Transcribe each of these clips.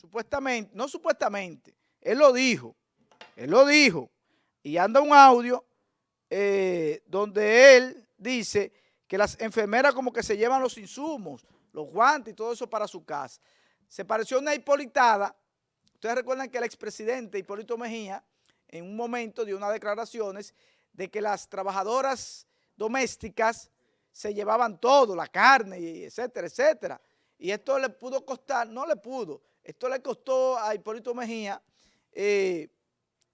supuestamente, no supuestamente, él lo dijo, él lo dijo, y anda un audio eh, donde él dice que las enfermeras como que se llevan los insumos, los guantes y todo eso para su casa. Se pareció una hipolitada. Ustedes recuerdan que el expresidente Hipólito Mejía en un momento dio unas declaraciones de que las trabajadoras domésticas se llevaban todo, la carne, etcétera, etcétera. Y esto le pudo costar, no le pudo, esto le costó a Hipólito Mejía eh,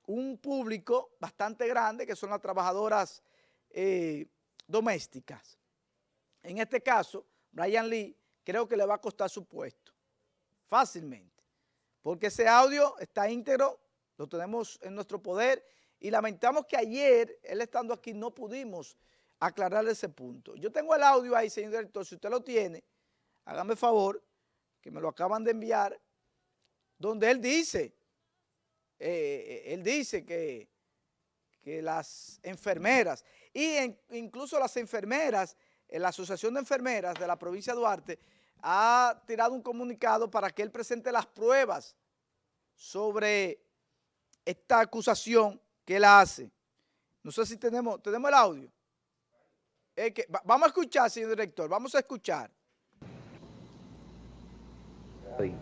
un público bastante grande, que son las trabajadoras eh, domésticas. En este caso, Brian Lee creo que le va a costar su puesto, fácilmente, porque ese audio está íntegro, lo tenemos en nuestro poder y lamentamos que ayer, él estando aquí, no pudimos aclarar ese punto. Yo tengo el audio ahí, señor director, si usted lo tiene, hágame favor, que me lo acaban de enviar, donde él dice, eh, él dice que, que las enfermeras, y incluso las enfermeras, en la Asociación de Enfermeras de la provincia de Duarte, ha tirado un comunicado para que él presente las pruebas sobre esta acusación que él hace. No sé si tenemos, tenemos el audio. vamos a escuchar, señor director, vamos a escuchar.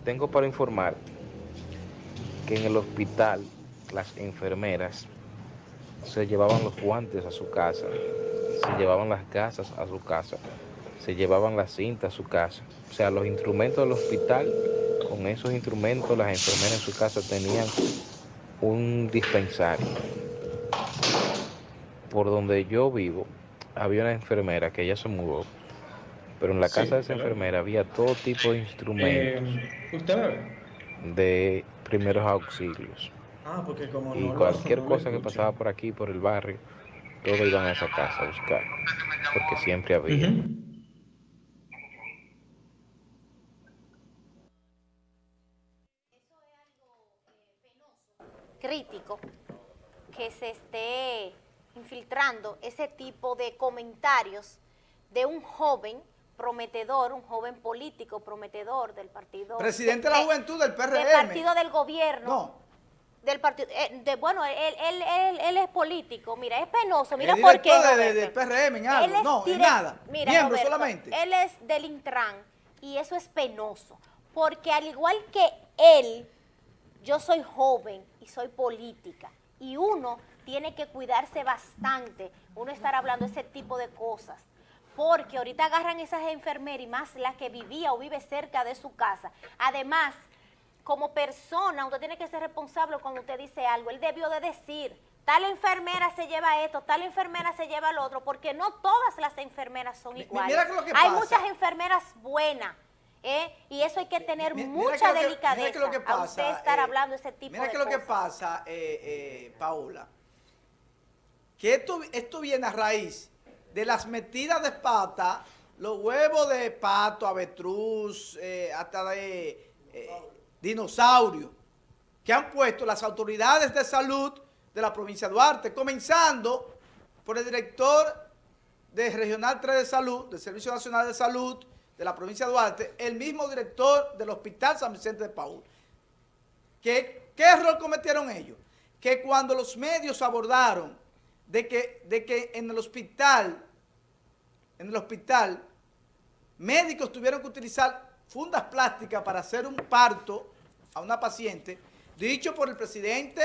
Tengo para informar que en el hospital las enfermeras se llevaban los guantes a su casa, se llevaban las gasas a su casa, se llevaban la cinta a su casa. O sea, los instrumentos del hospital, con esos instrumentos las enfermeras en su casa tenían un dispensario. Por donde yo vivo, había una enfermera que ella se mudó, pero en la casa de esa enfermera había todo tipo de instrumentos eh, de primeros auxilios. Ah, porque como y cualquier cosa que pasaba por aquí, por el barrio, todos iban a esa casa a buscar, porque siempre había. crítico que se esté infiltrando ese tipo de comentarios de un joven prometedor, un joven político prometedor del partido... Presidente de, la Juventud del PRM. Del partido del gobierno. No. Del partido, eh, de, bueno, él, él, él, es político, mira, es penoso, mira por qué. De, del PRM en algo, no, en nada, mira, miembro solamente. Él es del Intran y eso es penoso, porque al igual que él, yo soy joven y soy política y uno tiene que cuidarse bastante, uno estar hablando ese tipo de cosas, porque ahorita agarran esas enfermeras y más la que vivía o vive cerca de su casa. Además, como persona, usted tiene que ser responsable cuando usted dice algo. Él debió de decir, tal enfermera se lleva esto, tal enfermera se lleva lo otro, porque no todas las enfermeras son iguales. Hay muchas enfermeras buenas, ¿eh? y eso hay que tener mucha delicadeza a usted estar eh, hablando ese tipo de cosas. Mira que lo que pasa, eh, eh, Paola, que esto, esto viene a raíz de las metidas de pata, los huevos de pato, avetruz, hasta de dinosaurio, que han puesto las autoridades de salud de la provincia de Duarte, comenzando por el director de Regional 3 de Salud, del Servicio Nacional de Salud, de la provincia de Duarte, el mismo director del Hospital San Vicente de Paul. ¿Qué, qué error cometieron ellos? Que cuando los medios abordaron de que, de que en el hospital, en el hospital, médicos tuvieron que utilizar fundas plásticas para hacer un parto a una paciente, dicho por el presidente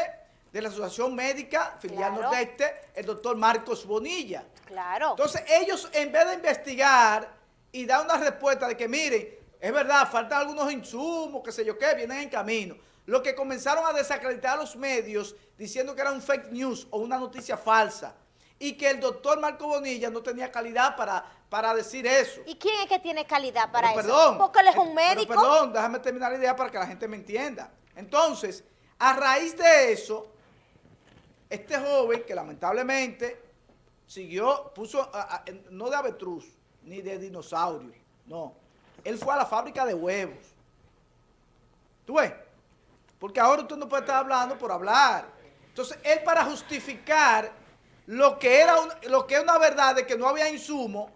de la Asociación Médica Filial Nordeste, el doctor Marcos Bonilla. Claro. Entonces ellos, en vez de investigar y da una respuesta de que, miren, es verdad, faltan algunos insumos, qué sé yo qué, vienen en camino. Lo que comenzaron a desacreditar a los medios diciendo que era un fake news o una noticia falsa y que el doctor Marco Bonilla no tenía calidad para, para decir eso. ¿Y quién es que tiene calidad para eso? Perdón. Porque él es un médico. perdón, déjame terminar la idea para que la gente me entienda. Entonces, a raíz de eso, este joven que lamentablemente siguió, puso, no de avetruz, ni de dinosaurios, no. Él fue a la fábrica de huevos. ¿Tú ves? Porque ahora usted no puede estar hablando por hablar. Entonces, él para justificar lo que era lo que es una verdad de que no había insumo,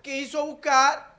quiso buscar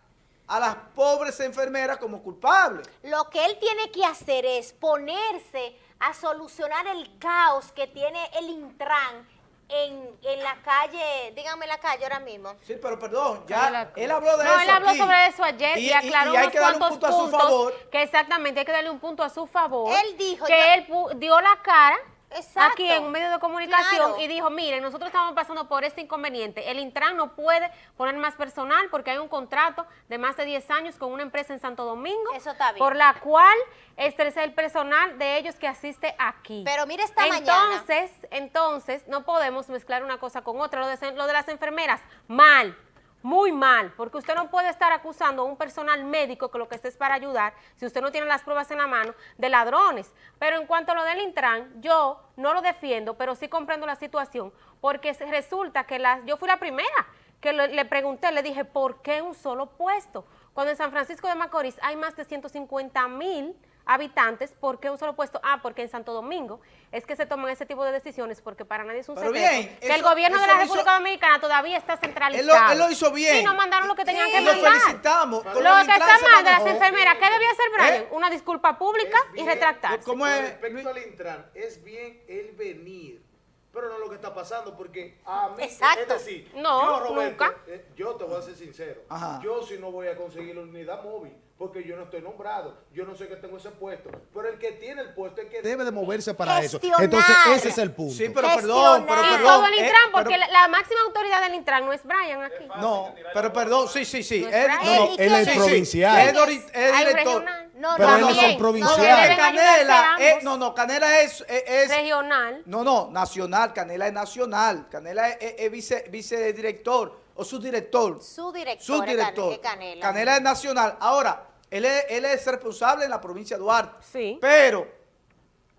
a las pobres enfermeras como culpables. Lo que él tiene que hacer es ponerse a solucionar el caos que tiene el Intran en, en la calle, díganme la calle ahora mismo. Sí, pero perdón, ya él habló de no, eso él habló aquí. sobre eso ayer y, aclaró y hay unos que darle un punto a su favor. que exactamente hay que darle un punto a su favor. Él dijo que ya- él pu- dio la cara Exacto. aquí en un medio de comunicación Claro. y dijo, miren, nosotros estamos pasando por este inconveniente. El Intran no puede poner más personal porque hay un contrato de más de 10 años con una empresa en Santo Domingo. Eso está bien. Por la cual este es el personal de ellos que asiste aquí. Pero mire esta mañana. entonces, Entonces, no podemos mezclar una cosa con otra. Lo de, lo de las enfermeras, mal. Muy mal, porque usted no puede estar acusando a un personal médico que lo que esté es para ayudar, si usted no tiene las pruebas en la mano, de ladrones. Pero en cuanto a lo del Intran, yo no lo defiendo, pero sí comprendo la situación, porque resulta que la, yo fui la primera que le, le pregunté, le dije, ¿por qué un solo puesto? Cuando en San Francisco de Macorís hay más de 150 mil habitantes, ¿por qué un solo puesto? Ah, porque en Santo Domingo es que se toman ese tipo de decisiones, porque para nadie es un Pero secreto bien, que el eso- gobierno de la lo hizo- República Dominicana todavía está Él centralizado. lo, él lo hizo bien. Sí, no mandaron lo que tenían Y que lo mandar. felicitamos. Con Lo que está mal de las enfermeras, ¿qué debía hacer Brian? ¿Eh? Una disculpa pública y retractarse. ¿Cómo es, respecto Luis? al Intran, es bien el venir, pero no lo que está pasando, porque a mí, Exacto. es decir, No, yo, Roberto, nunca. eh, yo te voy a ser sincero, Ajá. yo si no voy a conseguir la unidad móvil, porque yo no estoy nombrado, yo no sé que tengo ese puesto, pero el que tiene el puesto es que debe de moverse para eso. Gestionar. Entonces, ese es el punto. Sí, pero Gestionar. perdón, pero Y perdón. todo el eh, Intran, porque pero- la, máxima autoridad del Intran no es Brian aquí. No, pero perdón, sí, sí, sí. No es él- no, no, ¿Y él es es? provincial. Es, dori- es Hay director. regional. No, Pero no, ellos son también. provinciales. No, Canela, es, no, no, Canela es, es, es- Regional. no, no, nacional, Canela es nacional, Canela es, es- es vice, vicedirector o subdirector. Su director, Subdirector. Canela. Canela es nacional. Ahora, él es, él es responsable en la provincia de Duarte. Sí. Pero,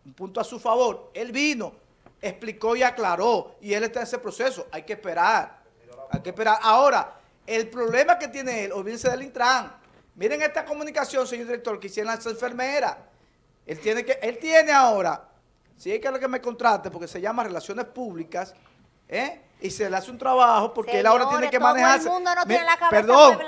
un punto a su favor, él vino, explicó y aclaró, y él está en ese proceso. Hay que esperar. Hay que esperar. Ahora, el problema que tiene él, olvídense del Intran. Miren esta comunicación, señor director, que hicieron las enfermeras. Él tiene que, él tiene ahora, si hay que lo que me contrate, porque se llama Relaciones Públicas, ¿eh? y se le hace un trabajo porque él ahora tiene que todo el mundo no tiene la cabeza Perdón,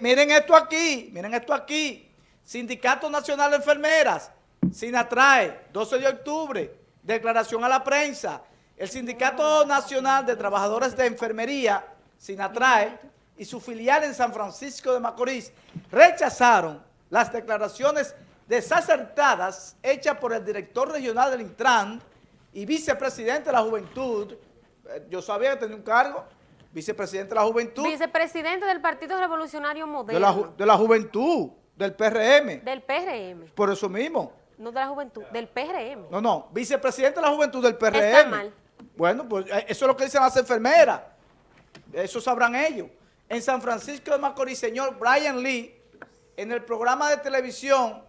miren esto aquí, miren esto aquí. Sindicato Nacional de Enfermeras, SINATRAE, 12 de octubre, declaración a la prensa. El Sindicato Nacional de Trabajadores de Enfermería, SINATRAE, y su filial en San Francisco de Macorís rechazaron las declaraciones desacertadas hechas por el director regional del Intran y vicepresidente de la Juventud. Eh, Yo sabía que tenía un cargo, vicepresidente de la Juventud, Vicepresidente del Partido Revolucionario de Moderno. la, ju- de la Juventud, del PRM, Del PRM. por eso mismo. No de la juventud, del PRM. No, no, vicepresidente de la Juventud del PRM. Está mal. Bueno, pues eh, eso es lo que dicen las enfermeras. Eso sabrán ellos. En San Francisco de Macorís, señor Brian Lee, en el programa de televisión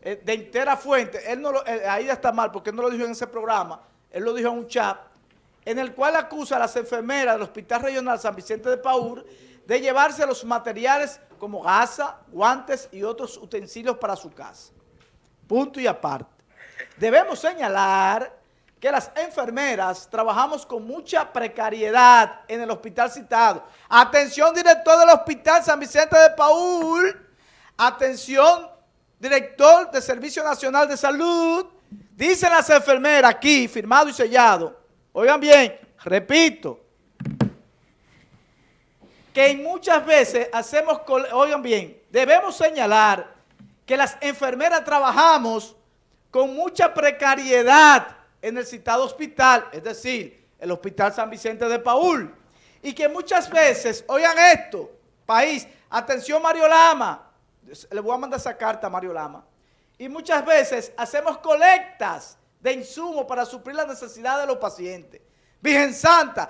eh, de Intera Fuente, él no lo, eh, ahí está mal porque él no lo dijo en ese programa, él lo dijo en un chat, en el cual acusa a las enfermeras del Hospital Regional San Vicente de Paúl de llevarse los materiales como gasa, guantes y otros utensilios para su casa. Punto y aparte. Debemos señalar que las enfermeras trabajamos con mucha precariedad en el hospital citado. Atención, director del Hospital San Vicente de Paúl. Atención, director del Servicio Nacional de Salud. Dicen las enfermeras aquí, firmado y sellado. Oigan bien, repito, que muchas veces hacemos, oigan bien, debemos señalar que las enfermeras trabajamos con mucha precariedad en el citado hospital, es decir, el Hospital San Vicente de Paúl, y que muchas veces, oigan esto, país, atención Mario Lama, le voy a mandar esa carta a Mario Lama, y muchas veces hacemos colectas de insumos para suplir las necesidades de los pacientes. Virgen Santa,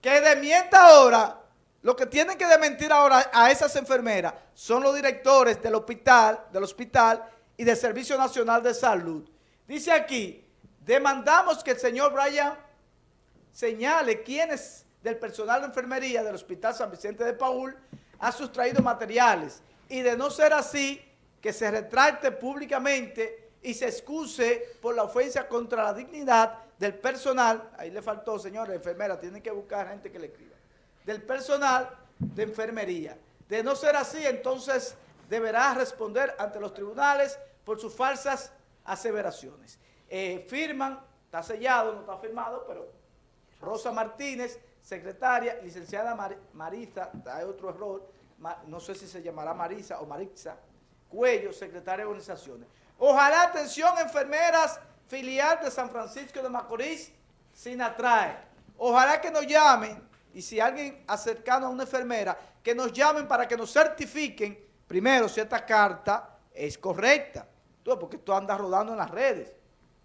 que demienta ahora, lo que tienen que dementir ahora a esas enfermeras son los directores del hospital, del hospital y del Servicio Nacional de Salud. Dice aquí, demandamos que el señor Brian señale quiénes del personal de enfermería del Hospital San Vicente de Paúl ha sustraído materiales y de no ser así, que se retracte públicamente y se excuse por la ofensa contra la dignidad del personal, ahí le faltó, señores, enfermeras, tienen que buscar gente que le escriba, del personal de enfermería. De no ser así, entonces deberá responder ante los tribunales por sus falsas aseveraciones. Eh, firman, está sellado, no está firmado, pero Rosa Martínez, secretaria, licenciada Mar- Marisa, hay otro error, no sé si se llamará Marisa o Marixa, Cuello, secretaria de organizaciones. Ojalá, atención, enfermeras, filial de San Francisco de Macorís, sin atrae. Ojalá que nos llamen, y si alguien acercano a una enfermera, que nos llamen para que nos certifiquen, primero, si esta carta es correcta, porque tú andas rodando en las redes.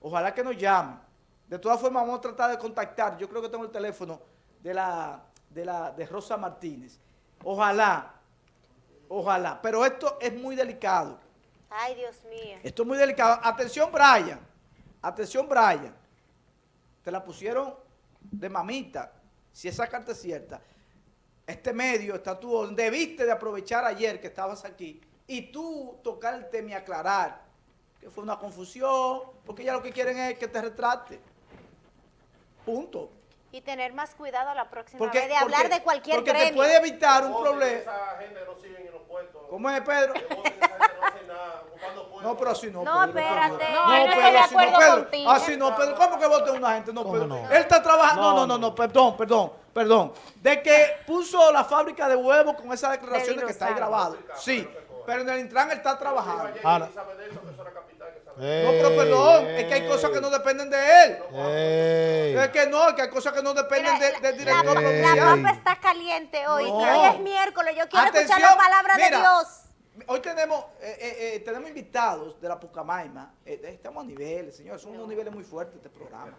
Ojalá que nos llamen. De todas formas, vamos a tratar de contactar. Yo creo que tengo el teléfono de la de, la, de Rosa Martínez. Ojalá, ojalá. Pero esto es muy delicado. Ay, Dios mío. Esto es muy delicado. Atención, Brian. Atención, Brian. Te la pusieron de mamita. Si esa carta es cierta. Este medio está tú. Debiste de aprovechar ayer que estabas aquí y tú tocar el tema y aclarar que fue una confusión, porque ya lo que quieren es que te retrate. Punto. Y tener más cuidado la próxima Porque, vez de hablar porque- de cualquier porque gremio. te puede evitar un Voten problema. Esa gente no siguen en los puestos. ¿Cómo es, Pedro? Voten no pero así no. No, Pedro, espérate. Pedro. No, no de así no, Pedro. contigo. Así no, Pedro. ¿Cómo que vote una gente? No, ¿Cómo Pedro. no? Él está trabajando. No, No, no, no, perdón, perdón, perdón. De que puso la fábrica de huevos con esa declaración de que está ahí grabado. Sí, pero en el Intran él está trabajando. Ahora- No, pero perdón, es que hay cosas que no dependen de él. Ey. Es que no, es que hay cosas que no dependen de- del director la, provincial. la papa está caliente hoy. No. Hoy es miércoles. Yo quiero Atención, escuchar la palabra mira, de Dios. Hoy tenemos, eh, eh, eh, tenemos invitados de la Pucamaima. Eh, estamos a niveles, señores, son unos niveles muy fuertes este programa.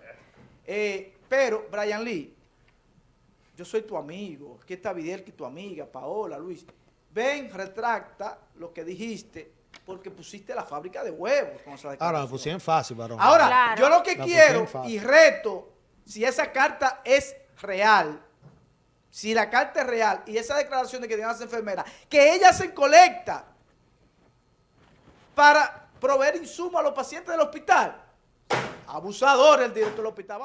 Eh, pero, Brian Lee, yo soy tu amigo. Aquí está Videl, que tu amiga, Paola, Luis. Ven, retracta lo que dijiste porque pusiste la fábrica de huevos con esa Ahora me pusieron fácil, varón. Ahora, Claro. yo lo que La quiero y reto, si esa carta es real, si la carta es real y esa declaración de que tienen las enfermeras, que ellas se colecta para proveer insumos a los pacientes del hospital. Abusador el director del hospital. Vamos.